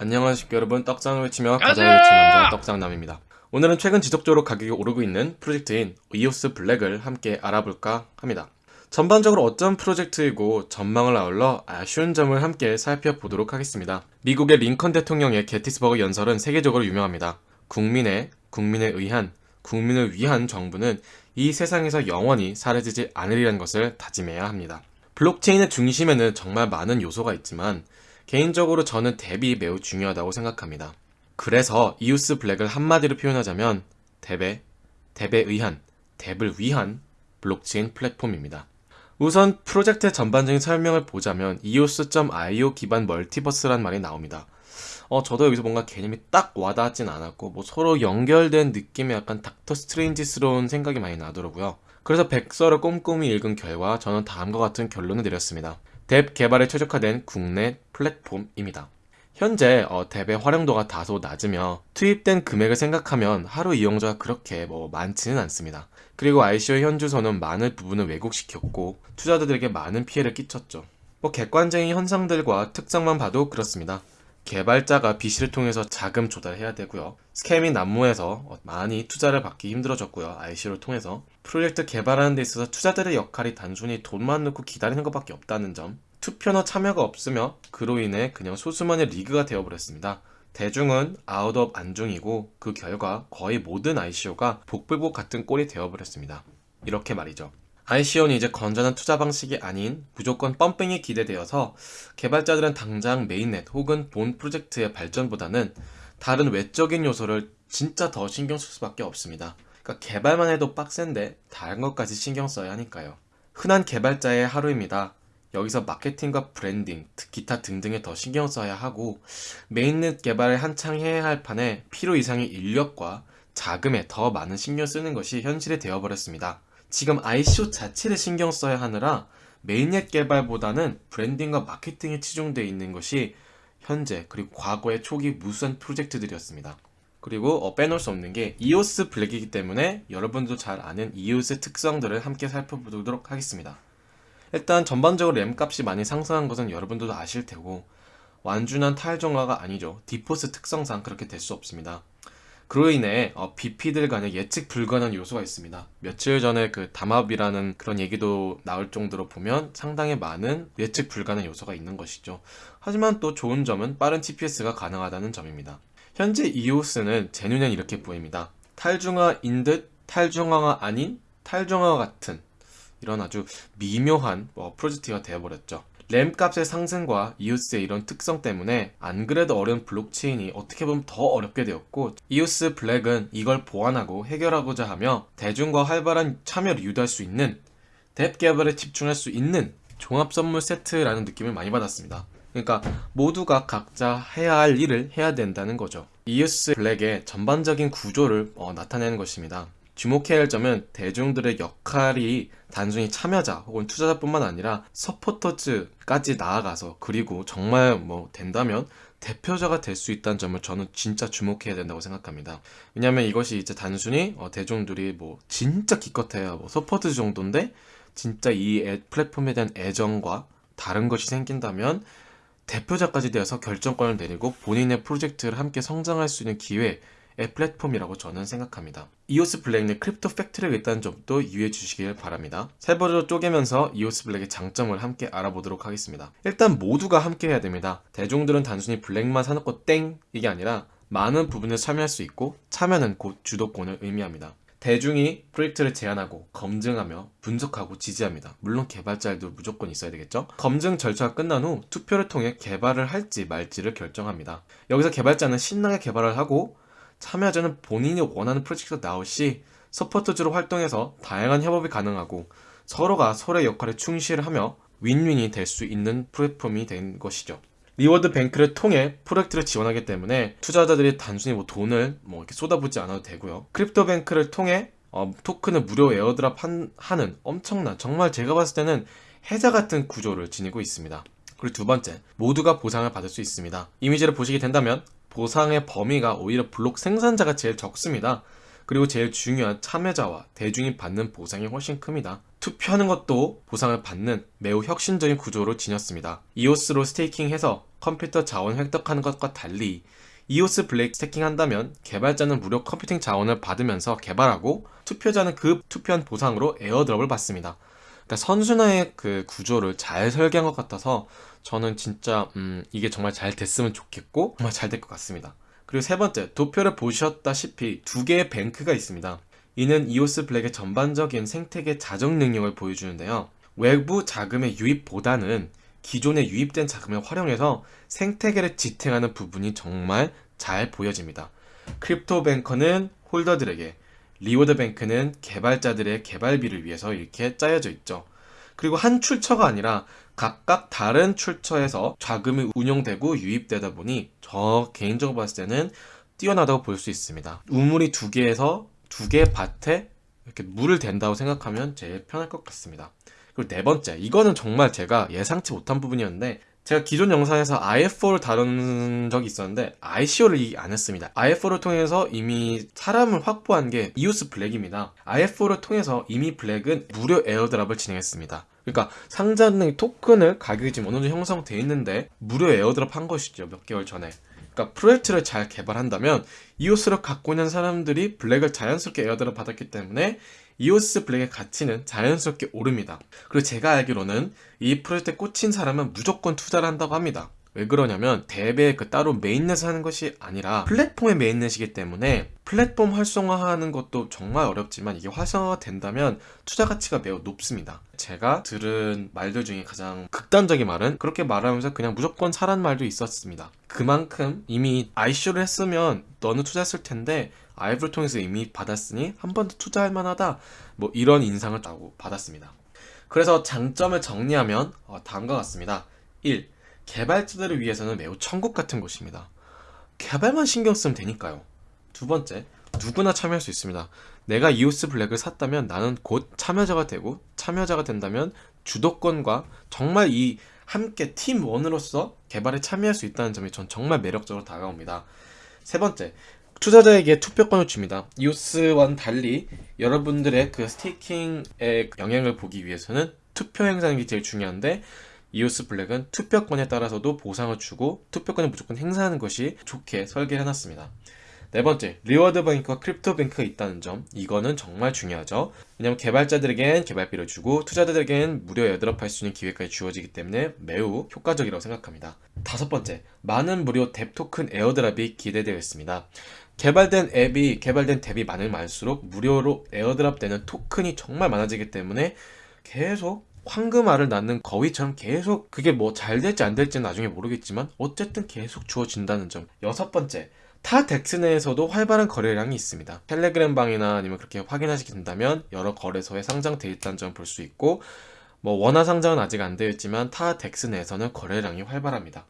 안녕하십니까 여러분. 떡장을 외치며 가자를 외치는 남자 떡장남입니다. 오늘은 최근 지속적으로 가격이 오르고 있는 프로젝트인 이오스 블랙을 함께 알아볼까 합니다. 전반적으로 어떤 프로젝트이고 전망을 아울러 아쉬운 점을 함께 살펴보도록 하겠습니다. 미국의 링컨 대통령의 게티스버그 연설은 세계적으로 유명합니다. 국민의, 국민에 의한, 국민을 위한 정부는 이 세상에서 영원히 사라지지 않으리라는 것을 다짐해야 합니다. 블록체인의 중심에는 정말 많은 요소가 있지만 개인적으로 저는 DApp이 매우 중요하다고 생각합니다. 그래서 이오스 블랙을 한마디로 표현하자면 DApp에, DApp에 의한, DApp을 위한 블록체인 플랫폼입니다. 우선 프로젝트의 전반적인 설명을 보자면 eos.io 기반 multiverse란 말이 나옵니다. 어, 저도 여기서 뭔가 개념이 딱 와닿진 않았고 뭐 서로 연결된 느낌의 약간 닥터 스트레인지스러운 생각이 많이 나더라고요. 그래서 백서를 꼼꼼히 읽은 결과 저는 다음과 같은 결론을 내렸습니다. DApp 개발에 최적화된 국내 플랫폼입니다. 현재 어, DApp의 활용도가 다소 낮으며 투입된 금액을 생각하면 하루 이용자가 그렇게 뭐 많지는 않습니다. 그리고 ICO 현주소는 많은 부분을 왜곡시켰고 투자자들에게 많은 피해를 끼쳤죠. 뭐 객관적인 현상들과 특성만 봐도 그렇습니다. 개발자가 VC를 통해서 자금 조달해야 되고요. scam이 난무해서 많이 투자를 받기 힘들어졌고요. ICO를 통해서 프로젝트 개발하는 데 있어서 투자들의 역할이 단순히 돈만 넣고 기다리는 것밖에 없다는 점 투표나 참여가 없으며 그로 인해 그냥 소수만의 리그가 되어버렸습니다. 대중은 out of 안중이고 그 결과 거의 모든 ICO가 복불복 같은 꼴이 되어버렸습니다. 이렇게 말이죠. ICO는 이제 건전한 투자 방식이 아닌 무조건 pumping이 기대되어서 개발자들은 당장 mainnet 혹은 본 프로젝트의 발전보다는 다른 외적인 요소를 진짜 더 신경 쓸 수밖에 없습니다. 그러니까 개발만 해도 빡센데 다른 것까지 신경 써야 하니까요. 흔한 개발자의 하루입니다. 여기서 마케팅과 브랜딩, 기타 등등에 더 신경 써야 하고 mainnet 개발을 한창 해야 할 판에 필요 이상의 인력과 자금에 더 많은 신경 쓰는 것이 현실이 되어버렸습니다. 지금 ICO 자체를 신경 써야 하느라 mainnet 개발보다는 branding과 마케팅에 치중되어 있는 것이 현재 그리고 과거의 초기 무수한 프로젝트들이었습니다. 그리고 어, 빼놓을 수 없는 게 EOS 블랙이기 때문에 여러분도 잘 아는 EOS의 특성들을 함께 살펴보도록 하겠습니다. 일단 전반적으로 램 값이 많이 상승한 것은 여러분들도 아실 테고 완전한 탈정화가 아니죠. 디포스 특성상 그렇게 될 수 없습니다. 그로 인해 어, BP들 간의 예측 불가능한 요소가 있습니다. 며칠 전에 그 담합이라는 그런 얘기도 나올 정도로 보면 상당히 많은 예측 불가능 요소가 있는 것이죠. 하지만 또 좋은 점은 빠른 TPS가 가능하다는 점입니다. 현재 EOS는 제 눈엔 이렇게 보입니다. 탈중화인 듯 탈중화가 아닌 탈중화 같은 이런 아주 미묘한 뭐 프로젝트가 되어버렸죠. 램 값의 상승과 이오스의 이런 특성 때문에 안 그래도 어려운 블록체인이 어떻게 보면 더 어렵게 되었고 이오스 블랙은 이걸 보완하고 해결하고자 하며 대중과 활발한 참여를 유도할 수 있는 뎁 개발에 집중할 수 있는 종합 선물 세트라는 느낌을 많이 받았습니다. 그러니까 모두가 각자 해야 할 일을 해야 된다는 거죠. 이오스 블랙의 전반적인 구조를 어, 나타내는 것입니다. 주목해야 할 점은 대중들의 역할이 단순히 참여자 혹은 투자자뿐만 아니라 서포터즈까지 나아가서 그리고 정말 뭐 된다면 대표자가 될 수 있다는 점을 저는 진짜 주목해야 된다고 생각합니다. 왜냐하면 이것이 이제 단순히 어 대중들이 뭐 진짜 기껏해야 뭐 support 정도인데 진짜 이 플랫폼에 대한 애정과 다른 것이 생긴다면 대표자까지 되어서 결정권을 내리고 본인의 프로젝트를 함께 성장할 수 있는 기회 플랫폼이라고 저는 생각합니다. 이오스 블랙의 crypto factory가 있다는 점도 유의해 주시길 바랍니다. 세 번으로 쪼개면서 이오스 블랙의 장점을 함께 알아보도록 하겠습니다. 일단 모두가 함께 해야 됩니다. 대중들은 단순히 블랙만 사놓고 땡! 이게 아니라 많은 부분에 참여할 수 있고 참여는 곧 주도권을 의미합니다. 대중이 프로젝트를 제안하고 검증하며 분석하고 지지합니다. 물론 개발자들도 무조건 있어야 되겠죠? 검증 절차가 끝난 후 투표를 통해 개발을 할지 말지를 결정합니다. 여기서 개발자는 신나게 개발을 하고 참여자는 본인이 원하는 프로젝트가 나올 시 서포터즈로 활동해서 다양한 협업이 가능하고 서로가 서로의 역할에 충실하며 윈윈이 될 수 있는 플랫폼이 된 것이죠. reward bank를 통해 프로젝트를 지원하기 때문에 투자자들이 단순히 뭐 돈을 뭐 이렇게 쏟아붓지 않아도 되고요. crypto bank를 통해 어, 토큰을 무료 airdrop 한, 하는 엄청난 정말 제가 봤을 때는 해자 같은 구조를 지니고 있습니다. 그리고 두 번째, 모두가 보상을 받을 수 있습니다. 이미지를 보시게 된다면 보상의 범위가 오히려 블록 생산자가 제일 적습니다. 그리고 제일 중요한 참여자와 대중이 받는 보상이 훨씬 큽니다. 투표하는 것도 보상을 받는 매우 혁신적인 구조로 지녔습니다. 이오스로 staking해서 컴퓨터 자원 획득하는 것과 달리 이오스 블랙 staking한다면 개발자는 무료 컴퓨팅 자원을 받으면서 개발하고 투표자는 그 투표한 보상으로 airdrop을 받습니다. 그러니까 선순환의 그 구조를 잘 설계한 것 같아서 저는 진짜 음, 이게 정말 잘 됐으면 좋겠고 정말 잘 될 것 같습니다. 그리고 세 번째, 도표를 보셨다시피 두 개의 뱅크가 있습니다. 이는 이오스 블랙의 전반적인 생태계 자정 능력을 보여주는데요. 외부 자금의 유입보다는 기존에 유입된 자금을 활용해서 생태계를 지탱하는 부분이 정말 잘 보여집니다. 크립토 뱅크는 holder들에게, 리워드 뱅크는 개발자들의 개발비를 위해서 이렇게 짜여져 있죠. 그리고 한 출처가 아니라 각각 다른 출처에서 자금이 운용되고 유입되다 보니 저 개인적으로 봤을 때는 뛰어나다고 볼 수 있습니다. 우물이 두 개에서 두 개의 밭에 이렇게 물을 댄다고 생각하면 제일 편할 것 같습니다. 그리고 네 번째, 이거는 정말 제가 예상치 못한 부분이었는데 제가 기존 영상에서 IF4를 다룬 적이 있었는데 ICO를 안 했습니다. IF4를 통해서 이미 사람을 확보한 게 이오스 블랙입니다. IF4를 통해서 이미 블랙은 무료 airdrop을 진행했습니다. 그러니까 상자는 토큰을 가격이 지금 어느 정도 형성되어 있는데 무료 airdrop 한 것이죠. 몇 개월 전에. 그러니까 프로젝트를 잘 개발한다면 이오스를 갖고 있는 사람들이 블랙을 자연스럽게 airdrop 받았기 때문에 이오스 블랙의 가치는 자연스럽게 오릅니다. 그리고 제가 알기로는 이 프로젝트에 꽂힌 사람은 무조건 투자를 한다고 합니다. 왜 그러냐면 dApp의 그 따로 mainnet을 하는 것이 아니라 플랫폼의 mainnet이기 때문에 플랫폼 활성화하는 것도 정말 어렵지만 이게 활성화가 된다면 투자 가치가 매우 높습니다. 제가 들은 말들 중에 가장 극단적인 말은 그렇게 말하면서 그냥 무조건 사란 말도 있었습니다. 그만큼 이미 ICO를 했으면 너는 투자했을 텐데 IF4를 통해서 이미 받았으니 한 번 더 투자할 만하다 뭐 이런 인상을 따고 받았습니다. 그래서 장점을 정리하면 어, 다음과 같습니다. 1. 개발자들을 위해서는 매우 천국 같은 곳입니다. 개발만 신경 쓰면 되니까요. 두 번째, 누구나 참여할 수 있습니다. 내가 이오스 블랙을 샀다면 나는 곧 참여자가 되고 참여자가 된다면 주도권과 정말 이 함께 팀원으로서 개발에 참여할 수 있다는 점이 전 정말 매력적으로 다가옵니다. 세 번째, 투자자에게 투표권을 줍니다. 이오스와는 달리 여러분들의 그 staking의 영향을 보기 위해서는 투표 행사하는 게 제일 중요한데 이오스 블랙은 투표권에 따라서도 보상을 주고 투표권을 무조건 행사하는 것이 좋게 설계해놨습니다. 네 번째, 리워드 뱅크와 크립토 뱅크가 있다는 점. 이거는 정말 중요하죠. 왜냐하면 개발자들에겐 개발비를 주고 투자자들에겐 무료 airdrop 할 수 있는 기회까지 주어지기 때문에 매우 효과적이라고 생각합니다. 다섯 번째, 많은 무료 dApp 토큰 airdrop이 기대되어 있습니다. 개발된 앱이 개발된 dApp이 많을 많을수록 무료로 airdrop 되는 토큰이 정말 많아지기 때문에 계속 황금알을 낳는 거위처럼 계속 그게 뭐 잘 될지 안 될지는 나중에 모르겠지만 어쨌든 계속 주어진다는 점. 여섯 번째 타 DEX 내에서도 활발한 거래량이 있습니다. 텔레그램 방이나 아니면 그렇게 확인하시게 된다면 여러 거래소에 상장되어 있다는 점을 볼수 있고 뭐 원화 상장은 아직 안 되어 있지만 타 DEX 내에서는 거래량이 활발합니다.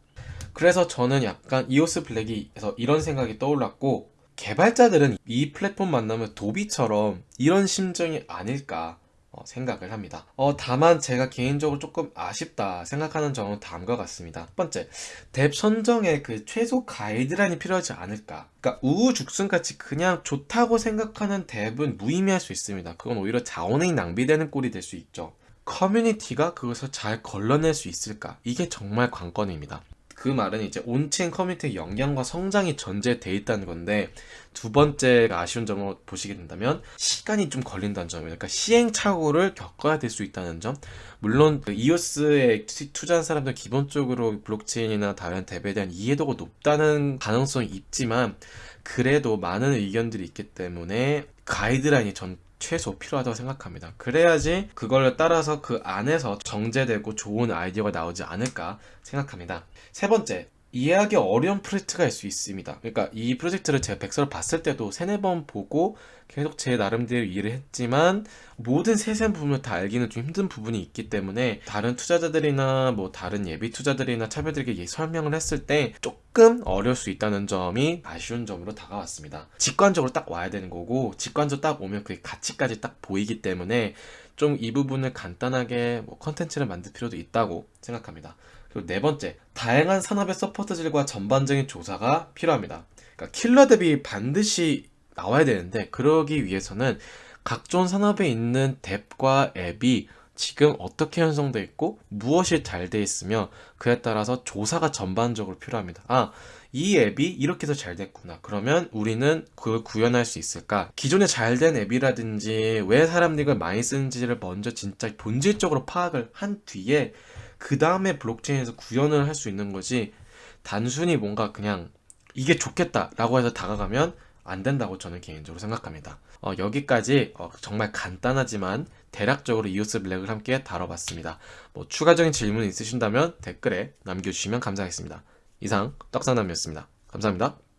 그래서 저는 약간 이오스 블랙이에서 이런 생각이 떠올랐고 개발자들은 이 플랫폼 만나면 도비처럼 이런 심정이 아닐까 어, 생각을 합니다. 어, 다만 제가 개인적으로 조금 아쉽다 생각하는 점은 다음과 같습니다. 첫 번째, dApp 선정에 그 최소 가이드라인이 필요하지 않을까. 그러니까 우후죽순같이 그냥 좋다고 생각하는 dApp은 무의미할 수 있습니다. 그건 오히려 자원이 낭비되는 꼴이 될 수 있죠. 커뮤니티가 그것을 잘 걸러낼 수 있을까? 이게 정말 관건입니다. 그 말은 이제 on-chain 커뮤니티의 영향과 성장이 전제돼 있다는 건데 두 번째 아쉬운 점을 보시게 된다면 시간이 좀 걸린다는 점이에요. 그러니까 시행착오를 겪어야 될 수 있다는 점. 물론 그 이오스에 투자한 사람들 기본적으로 블록체인이나 다른 dApp에 대한 이해도가 높다는 가능성이 있지만 그래도 많은 의견들이 있기 때문에 가이드라인이 전 최소 필요하다고 생각합니다. 그래야지 그걸 따라서 그 안에서 정제되고 좋은 아이디어가 나오지 않을까 생각합니다. 세 번째, 이해하기 어려운 프로젝트가 일수 있습니다. 그러니까 이 프로젝트를 제가 백서를 봤을 때도 세네 번 보고 계속 제 나름대로 이해를 했지만 모든 세세한 부분을 다 알기는 좀 힘든 부분이 있기 때문에 다른 투자자들이나 뭐 다른 예비 투자들이나 차별들에게 설명을 했을 때 조금 어려울 수 있다는 점이 아쉬운 점으로 다가왔습니다. 직관적으로 딱 와야 되는 거고 직관적으로 딱 오면 그 가치까지 딱 보이기 때문에 좀 이 부분을 간단하게 뭐 컨텐츠를 만들 필요도 있다고 생각합니다. 그리고 네 번째, 다양한 산업의 support질과 전반적인 조사가 필요합니다. 그러니까 killer dApp이 반드시 나와야 되는데 그러기 위해서는 각종 산업에 있는 dApp과 앱이 지금 어떻게 형성돼 있고 무엇이 잘 돼 있으며 그에 따라서 조사가 전반적으로 필요합니다. 아, 이 앱이 이렇게 해서 잘 됐구나. 그러면 우리는 그걸 구현할 수 있을까? 기존에 잘 된 앱이라든지 왜 사람들이 이걸 많이 쓰는지를 먼저 진짜 본질적으로 파악을 한 뒤에 그 다음에 블록체인에서 구현을 할 수 있는 거지 단순히 뭔가 그냥 이게 좋겠다라고 해서 다가가면 안 된다고 저는 개인적으로 생각합니다. 어, 여기까지 어, 정말 간단하지만 대략적으로 이오스 블랙을 함께 다뤄봤습니다. 뭐 추가적인 질문 있으신다면 댓글에 남겨주시면 감사하겠습니다. 이상 떡상남이었습니다. 감사합니다.